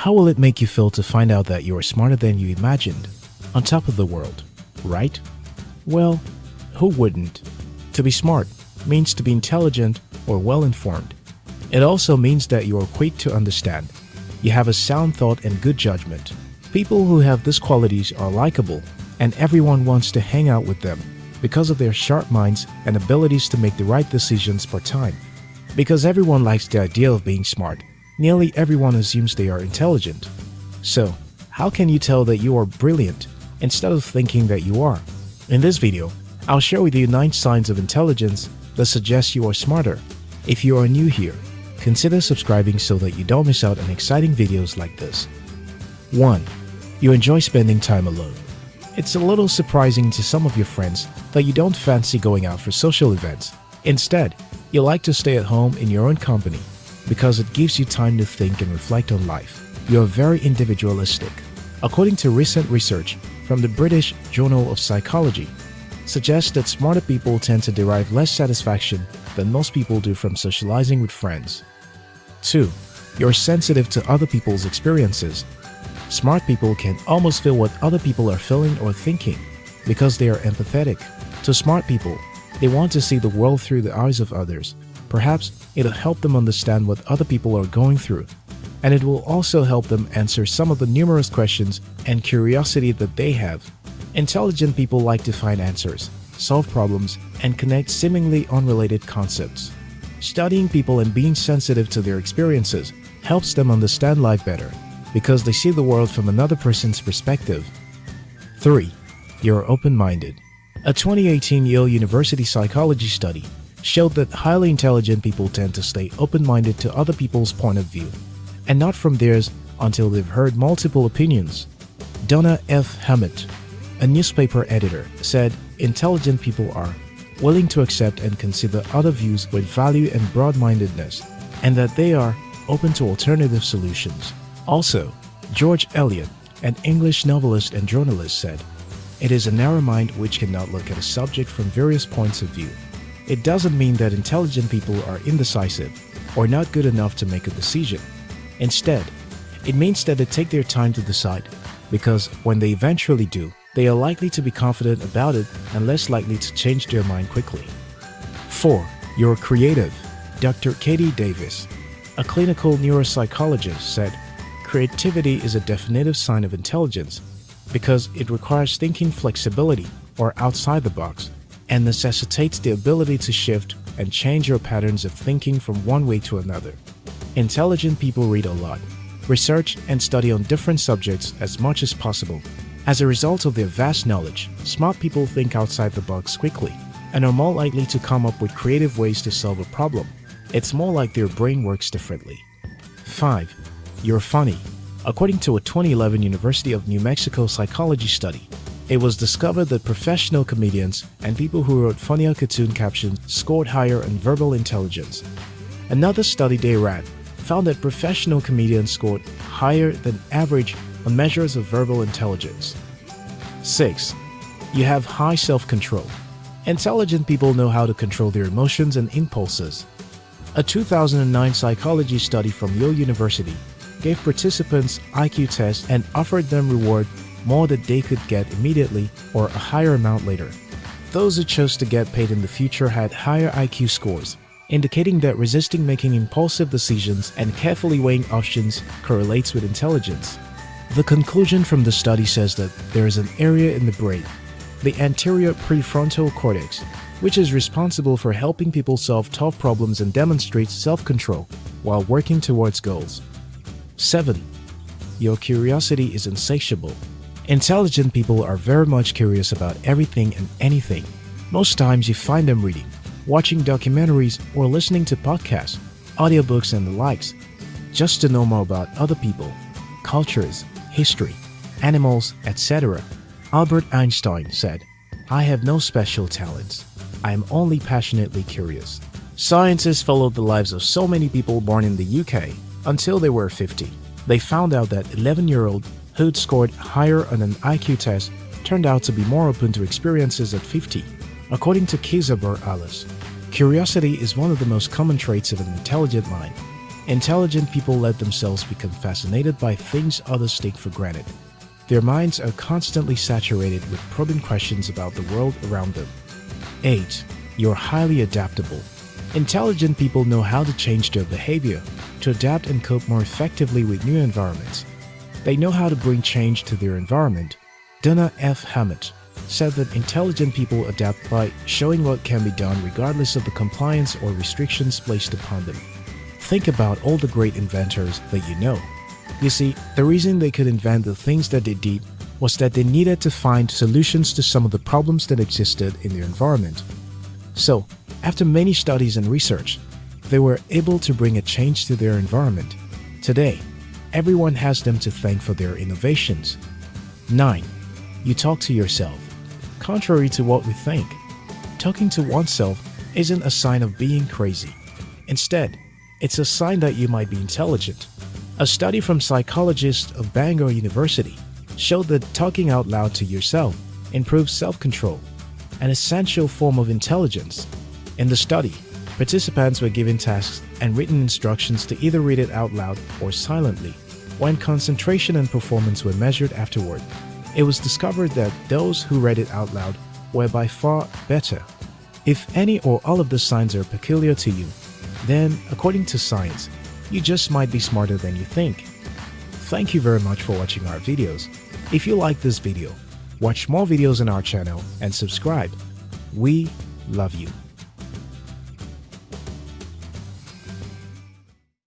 How will it make you feel to find out that you are smarter than you imagined, on top of the world, right? Well, who wouldn't? To be smart means to be intelligent or well informed. It also means that you are quick to understand. You have a sound thought and good judgment. People who have these qualities are likable, and everyone wants to hang out with them because of their sharp minds and abilities to make the right decisions per time. Because everyone likes the idea of being smart, nearly everyone assumes they are intelligent. So, how can you tell that you are brilliant instead of thinking that you are? In this video, I'll share with you 9 signs of intelligence that suggest you are smarter. If you are new here, consider subscribing so that you don't miss out on exciting videos like this. 1. You enjoy spending time alone. It's a little surprising to some of your friends that you don't fancy going out for social events. Instead, you like to stay at home in your own company because it gives you time to think and reflect on life. You are very individualistic. According to recent research from the British Journal of Psychology, suggests that smarter people tend to derive less satisfaction than most people do from socializing with friends. 2. You're sensitive to other people's experiences Smart people can almost feel what other people are feeling or thinking because they are empathetic. To smart people, they want to see the world through the eyes of others. Perhaps it'll help them understand what other people are going through, and it will also help them answer some of the numerous questions and curiosity that they have. Intelligent people like to find answers, solve problems, and connect seemingly unrelated concepts. Studying people and being sensitive to their experiences helps them understand life better because they see the world from another person's perspective. 3. You're open-minded. A 2018 Yale University psychology study showed that highly intelligent people tend to stay open-minded to other people's point of view, and not from theirs until they've heard multiple opinions. Donna F. Hammett, a newspaper editor, said intelligent people are willing to accept and consider other views with value and broad-mindedness, and that they are open to alternative solutions. Also, George Eliot, an English novelist and journalist said, It is a narrow mind which cannot look at a subject from various points of view. It doesn't mean that intelligent people are indecisive or not good enough to make a decision. Instead, it means that they take their time to decide because when they eventually do, they are likely to be confident about it and less likely to change their mind quickly. 4. You're creative. Dr. Katie Davis, a clinical neuropsychologist, said, Creativity is a definitive sign of intelligence because it requires thinking flexibility or outside the box and necessitates the ability to shift and change your patterns of thinking from one way to another. Intelligent people read a lot, research and study on different subjects as much as possible. As a result of their vast knowledge, smart people think outside the box quickly and are more likely to come up with creative ways to solve a problem. It's more like their brain works differently. 5 you're funny. According to a 2011 University of New Mexico psychology study, it was discovered that professional comedians and people who wrote funnier cartoon captions scored higher in verbal intelligence. Another study they ran found that professional comedians scored higher than average on measures of verbal intelligence. 6. You have high self-control. Intelligent people know how to control their emotions and impulses. A 2009 psychology study from Yale University gave participants IQ tests and offered them reward more that they could get immediately or a higher amount later. Those who chose to get paid in the future had higher IQ scores, indicating that resisting making impulsive decisions and carefully weighing options correlates with intelligence. The conclusion from the study says that there is an area in the brain, the anterior prefrontal cortex, which is responsible for helping people solve tough problems and demonstrates self-control while working towards goals. 7. Your curiosity is insatiable. Intelligent people are very much curious about everything and anything. Most times you find them reading, watching documentaries or listening to podcasts, audiobooks and the likes, just to know more about other people, cultures, history, animals, etc. Albert Einstein said, I have no special talents. I am only passionately curious. Scientists followed the lives of so many people born in the UK until they were 50. They found out that 11-year-old who'd scored higher on an IQ test turned out to be more open to experiences at 50. According to Kizabur Alice, curiosity is one of the most common traits of an intelligent mind. Intelligent people let themselves become fascinated by things others take for granted. Their minds are constantly saturated with probing questions about the world around them. 8. You're highly adaptable. Intelligent people know how to change their behavior to adapt and cope more effectively with new environments. They know how to bring change to their environment. Donna F. Hammett said that intelligent people adapt by showing what can be done regardless of the compliance or restrictions placed upon them. Think about all the great inventors that you know. You see, the reason they could invent the things that they did was that they needed to find solutions to some of the problems that existed in their environment. So, after many studies and research, they were able to bring a change to their environment. Today, everyone has them to thank for their innovations. 9. You talk to yourself. Contrary to what we think, talking to oneself isn't a sign of being crazy. Instead, it's a sign that you might be intelligent. A study from psychologists of Bangor University showed that talking out loud to yourself improves self-control, an essential form of intelligence. In the study, participants were given tasks and written instructions to either read it out loud or silently. When concentration and performance were measured afterward, it was discovered that those who read it out loud were by far better. If any or all of the signs are peculiar to you, then, according to science, you just might be smarter than you think. Thank you very much for watching our videos. If you like this video, watch more videos on our channel and subscribe. We love you.